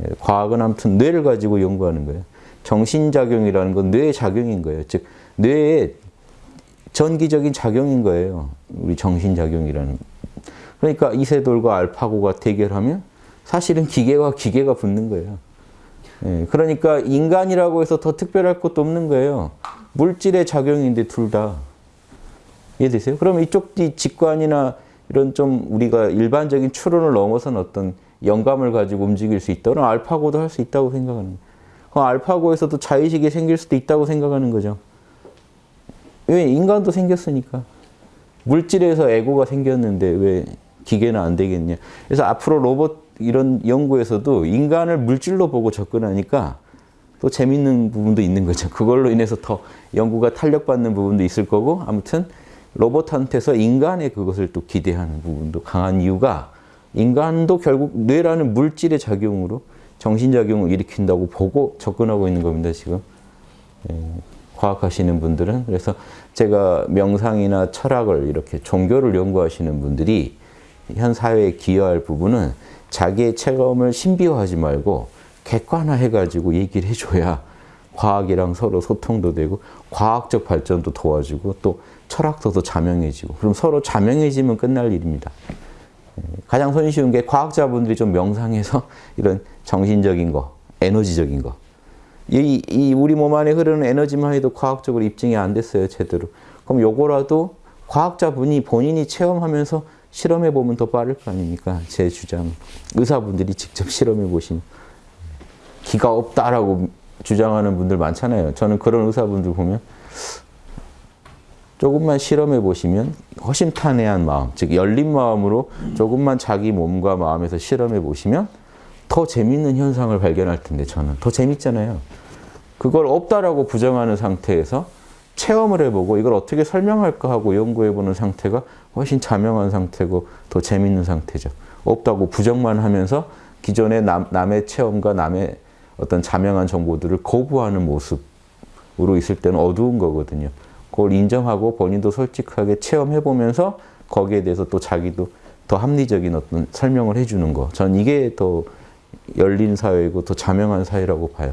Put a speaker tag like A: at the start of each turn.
A: 예, 과학은 아무튼 뇌를 가지고 연구하는 거예요. 정신작용이라는 건 뇌의 작용인 거예요. 즉 뇌의 전기적인 작용인 거예요. 우리 정신작용이라는. 그러니까 이세돌과 알파고가 대결하면 사실은 기계와 기계가 붙는 거예요. 예, 그러니까 인간이라고 해서 더 특별할 것도 없는 거예요. 물질의 작용인데 둘 다. 이해되세요? 그러면 이쪽 직관이나 이런 좀 우리가 일반적인 추론을 넘어선 어떤 영감을 가지고 움직일 수 있다. 그럼 알파고도 할 수 있다고 생각하는. 그럼 알파고에서도 자의식이 생길 수도 있다고 생각하는 거죠. 왜? 인간도 생겼으니까. 물질에서 에고가 생겼는데 왜 기계는 안 되겠냐. 그래서 앞으로 로봇 이런 연구에서도 인간을 물질로 보고 접근하니까 또 재밌는 부분도 있는 거죠. 그걸로 인해서 더 연구가 탄력받는 부분도 있을 거고 아무튼 로봇한테서 인간의 그것을 또 기대하는 부분도 강한 이유가 인간도 결국 뇌라는 물질의 작용으로 정신작용을 일으킨다고 보고 접근하고 있는 겁니다. 지금 예, 과학하시는 분들은 그래서 제가 명상이나 철학을 이렇게 종교를 연구하시는 분들이 현 사회에 기여할 부분은 자기의 체험을 신비화하지 말고 객관화해가지고 얘기를 해줘야 과학이랑 서로 소통도 되고 과학적 발전도 도와주고 또 철학도 자명해지고 그럼 서로 자명해지면 끝날 일입니다. 예, 가장 손쉬운 게 과학자분들이 좀 명상해서 이런 정신적인 거, 에너지적인 거 이, 이 우리 몸 안에 흐르는 에너지만 해도 과학적으로 입증이 안 됐어요, 제대로. 그럼 요거라도 과학자분이 본인이 체험하면서 실험해 보면 더 빠를 거 아닙니까? 제 주장. 의사분들이 직접 실험해 보시면 기가 없다라고 주장하는 분들 많잖아요. 저는 그런 의사분들 보면 조금만 실험해 보시면 허심탄회한 마음, 즉 열린 마음으로 조금만 자기 몸과 마음에서 실험해 보시면 더 재밌는 현상을 발견할 텐데 저는 더 재밌잖아요. 그걸 없다라고 부정하는 상태에서 체험을 해보고 이걸 어떻게 설명할까 하고 연구해보는 상태가 훨씬 자명한 상태고 더 재밌는 상태죠. 없다고 부정만 하면서 기존의 남, 남의 체험과 남의 어떤 자명한 정보들을 거부하는 모습으로 있을 때는 어두운 거거든요. 그걸 인정하고 본인도 솔직하게 체험해보면서 거기에 대해서 또 자기도 더 합리적인 어떤 설명을 해주는 거. 전 이게 더 열린 사회이고 더 자명한 사회라고 봐요.